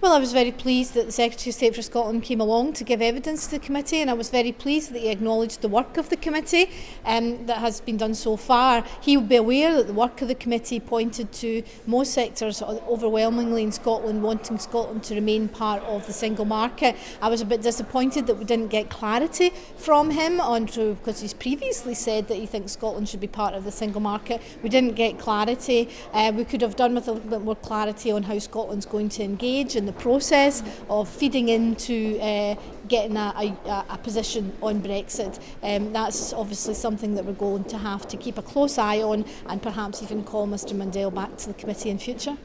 Well, I was very pleased that the Secretary of State for Scotland came along to give evidence to the committee and I was very pleased that he acknowledged the work of the committee um, that has been done so far. He will be aware that the work of the committee pointed to most sectors overwhelmingly in Scotland wanting Scotland to remain part of the single market. I was a bit disappointed that we didn't get clarity from him on to, because he's previously said that he thinks Scotland should be part of the single market. We didn't get clarity. Uh, we could have done with a little bit more clarity on how Scotland's going to engage the process of feeding into uh, getting a, a, a position on Brexit. Um, that's obviously something that we're going to have to keep a close eye on and perhaps even call Mr Mandel back to the committee in future.